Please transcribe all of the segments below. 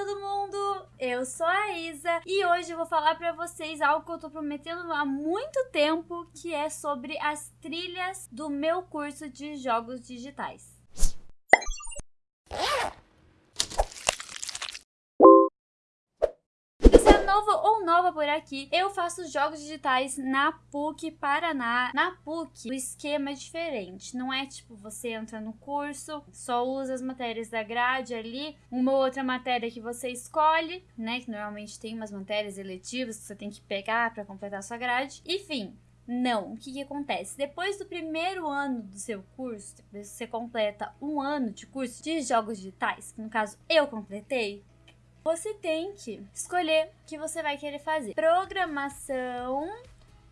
todo mundo! Eu sou a Isa e hoje eu vou falar pra vocês algo que eu tô prometendo há muito tempo, que é sobre as trilhas do meu curso de jogos digitais. novo ou nova por aqui, eu faço jogos digitais na PUC Paraná. Na PUC, o esquema é diferente. Não é tipo você entra no curso, só usa as matérias da grade ali, uma outra matéria que você escolhe, né? Que normalmente tem umas matérias eletivas que você tem que pegar para completar a sua grade. Enfim, não, o que, que, acontece? Depois do primeiro ano do seu curso, você completa um ano de curso de jogos digitais, que no caso eu completei, você tem que escolher o que você vai querer fazer: programação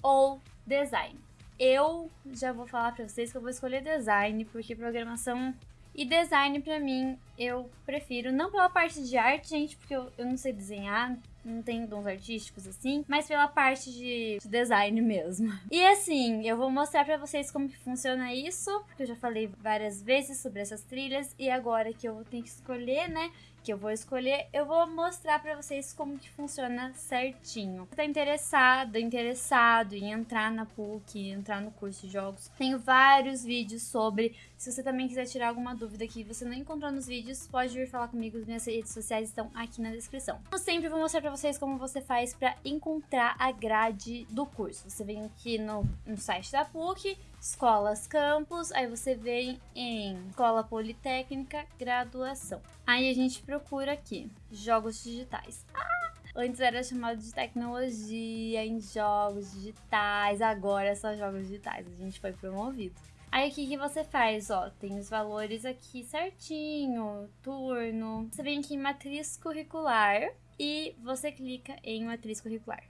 ou design. Eu já vou falar para vocês que eu vou escolher design, porque programação e design para mim eu prefiro, não pela parte de arte, gente, porque eu, eu não sei desenhar, não tenho dons artísticos assim, mas pela parte de, de design mesmo. E assim, eu vou mostrar para vocês como que funciona isso, porque eu já falei várias vezes sobre essas trilhas e agora que eu tenho que escolher, né, que eu vou escolher, eu vou mostrar para vocês como que funciona certinho. Você tá interessado, interessado em entrar na PUC, entrar no curso de jogos, tenho vários vídeos sobre. Se você também quiser tirar alguma dúvida que você não encontrou nos vídeos, pode vir falar comigo, minhas redes sociais estão aqui na descrição. Eu sempre vou mostrar para vocês como você faz para encontrar a grade do curso. Você vem aqui no, no site da PUC, escolas campus, aí você vem em escola politécnica, graduação. Aí a gente procura aqui, jogos digitais. Ah, antes era chamado de tecnologia em jogos digitais, agora é só jogos digitais, a gente foi promovido. Aí o que, que você faz? Ó, tem os valores aqui certinho, turno. Você vem aqui em matriz curricular e você clica em matriz curricular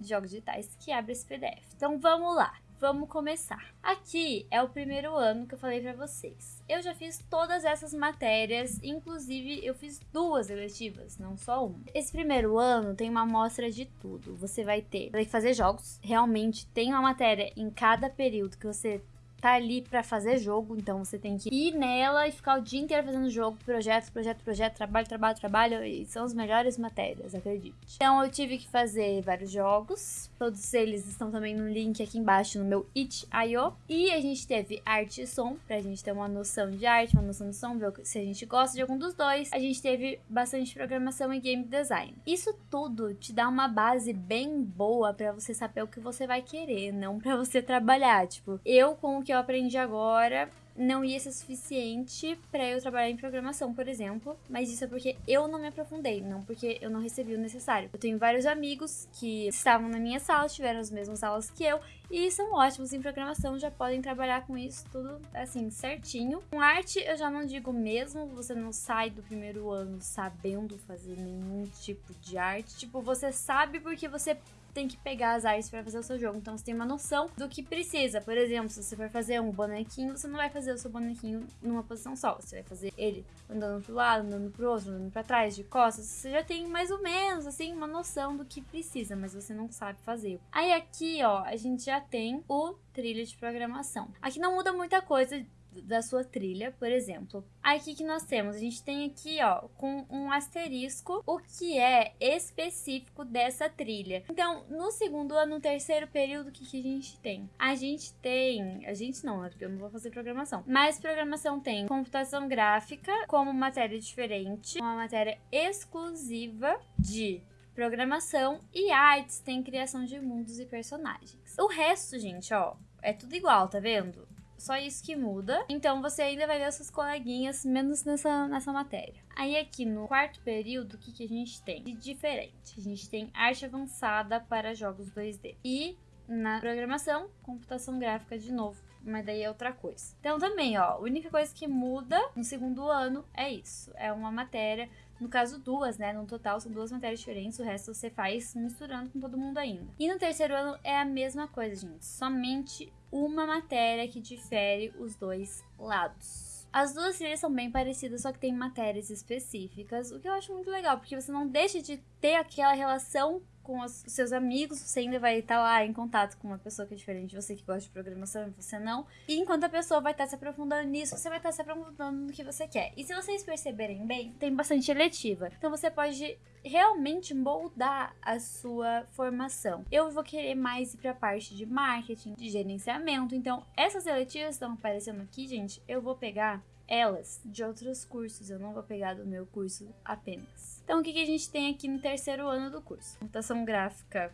jogos digitais que abre esse PDF. Então vamos lá. Vamos começar. Aqui é o primeiro ano que eu falei para vocês. Eu já fiz todas essas matérias, inclusive eu fiz duas eletivas, não só uma. Esse primeiro ano tem uma amostra de tudo. Você vai ter, vai fazer jogos. Realmente tem uma matéria em cada período que você tá ali para fazer jogo, então você tem que ir nela e ficar o dia inteiro fazendo jogo, projeto, projeto, projeto, trabalho, trabalho, trabalho, e são as melhores matérias, acredite. Então eu tive que fazer vários jogos, todos eles estão também no link aqui embaixo no meu itch.io, e a gente teve arte e som, pra gente ter uma noção de arte, uma noção de som, ver se a gente gosta de algum dos dois. A gente teve bastante programação e game design. Isso tudo te dá uma base bem boa para você saber o que você vai querer, não para você trabalhar, tipo, eu com o que eu aprendi agora não ia ser suficiente para eu trabalhar em programação, por exemplo, mas isso é porque eu não me aprofundei, não porque eu não recebi o necessário. Eu tenho vários amigos que estavam na minha sala, tiveram as mesmas aulas que eu e são ótimos em programação, já podem trabalhar com isso tudo assim certinho. Com arte eu já não digo mesmo, você não sai do primeiro ano sabendo fazer nenhum tipo de arte, tipo, você sabe porque você tem que pegar as artes para fazer o seu jogo. Então você tem uma noção do que precisa. Por exemplo, se você for fazer um bonequinho, você não vai fazer o seu bonequinho numa posição só. Você vai fazer ele andando pro lado, andando pro outro, andando para trás, de costas. Você já tem mais ou menos, assim, uma noção do que precisa, mas você não sabe fazer. Aí aqui, ó, a gente já tem o trilha de programação. Aqui não muda muita coisa da sua trilha, por exemplo. Aí o que, que nós temos? A gente tem aqui, ó, com um asterisco, o que é específico dessa trilha. Então, no segundo ano, no terceiro período, o que, que a gente tem? A gente tem, a gente não, né, porque eu não vou fazer programação, mas programação tem computação gráfica como matéria diferente, uma matéria exclusiva de programação e artes tem criação de mundos e personagens. O resto, gente, ó, é tudo igual, tá vendo? Só isso que muda. Então você ainda vai ver suas coleguinhas, menos nessa, nessa matéria. Aí aqui no quarto período, o que, que a gente tem de diferente? A gente tem arte avançada para jogos 2D. E na programação, computação gráfica de novo. Mas daí é outra coisa. Então também, ó, a única coisa que muda no segundo ano é isso. É uma matéria no caso, duas, né? No total, são duas matérias diferentes, o resto você faz misturando com todo mundo ainda. E no terceiro ano é a mesma coisa, gente. Somente uma matéria que difere os dois lados. As duas trilhas são bem parecidas, só que tem matérias específicas, o que eu acho muito legal, porque você não deixa de ter aquela relação com os seus amigos, você ainda vai estar lá em contato com uma pessoa que é diferente de você, que gosta de programação e você não. E enquanto a pessoa vai estar se aprofundando nisso, você vai estar se aprofundando no que você quer. E se vocês perceberem bem, tem bastante eletiva. Então você pode realmente moldar a sua formação. Eu vou querer mais ir para a parte de marketing, de gerenciamento. Então, essas eletivas estão aparecendo aqui, gente, eu vou pegar elas de outros cursos, eu não vou pegar do meu curso apenas. Então, o que, que a gente tem aqui no terceiro ano do curso? Computação gráfica,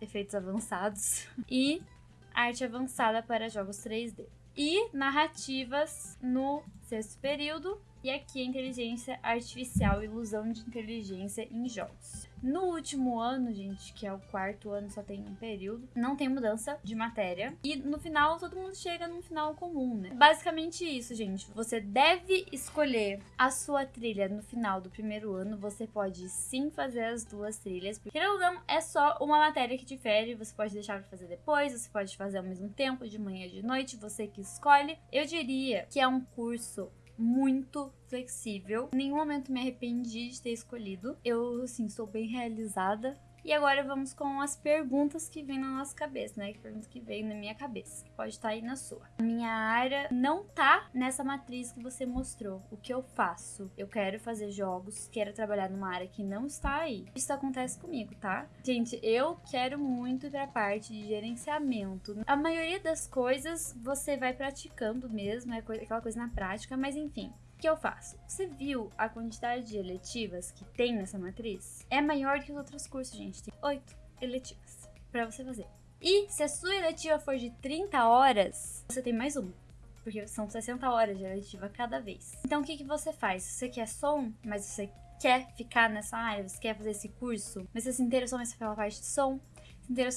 efeitos avançados e arte avançada para jogos 3D. E narrativas no sexto período, e aqui inteligência artificial, ilusão de inteligência em jogos. No último ano, gente, que é o quarto ano, só tem um período, não tem mudança de matéria. E no final, todo mundo chega num final comum, né? Basicamente isso, gente. Você deve escolher a sua trilha no final do primeiro ano. Você pode sim fazer as duas trilhas, porque ou não, é só uma matéria que difere. Você pode deixar pra fazer depois, você pode fazer ao mesmo tempo, de manhã e de noite, você que escolhe. Eu diria que é um curso muito flexível. Em nenhum momento me arrependi de ter escolhido. Eu, assim, sou bem realizada e agora vamos com as perguntas que vêm na nossa cabeça, né? Que pergunta que veio na minha cabeça, que pode estar aí na sua. A minha área não tá nessa matriz que você mostrou. O que eu faço? Eu quero fazer jogos, quero trabalhar numa área que não está aí. Isso acontece comigo, tá? Gente, eu quero muito ir pra parte de gerenciamento. A maioria das coisas você vai praticando mesmo, é aquela coisa na prática, mas enfim que eu faço? Você viu a quantidade de eletivas que tem nessa matriz? É maior que os outros cursos, gente. Tem oito eletivas para você fazer. E se a sua eletiva for de 30 horas, você tem mais uma. Porque são 60 horas de eletiva cada vez. Então o que, que você faz? Você quer som, mas você quer ficar nessa área, você quer fazer esse curso, mas você se interessou pela parte de som,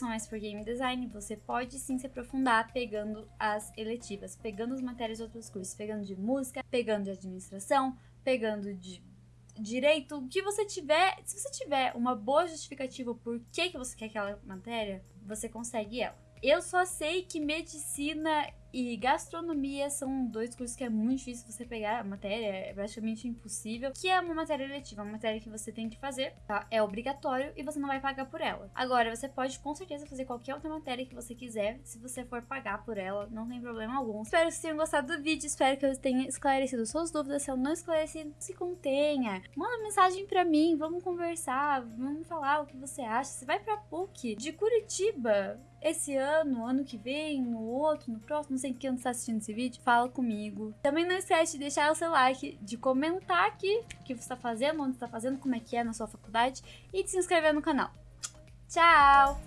mais por game design, você pode sim se aprofundar pegando as eletivas, pegando as matérias de outros cursos, pegando de música, pegando de administração, pegando de direito, o que você tiver, se você tiver uma boa justificativa por que, que você quer aquela matéria, você consegue ela. Eu só sei que medicina e gastronomia são dois cursos que é muito difícil você pegar a matéria, é praticamente impossível, que é uma matéria letiva, uma matéria que você tem que fazer, tá? É obrigatório e você não vai pagar por ela. Agora, você pode com certeza fazer qualquer outra matéria que você quiser, se você for pagar por ela, não tem problema algum. Espero que vocês tenham gostado do vídeo, espero que eu tenha esclarecido suas dúvidas. Se eu não esclareci, se contenha. Manda mensagem pra mim, vamos conversar, vamos falar o que você acha. Você vai pra PUC de Curitiba esse ano, ano que vem, no outro, no próximo, não sei que está assistindo esse vídeo, fala comigo. Também não esquece de deixar o seu like, de comentar aqui o que você está fazendo, onde está fazendo, como é que é na sua faculdade e de se inscrever no canal. Tchau!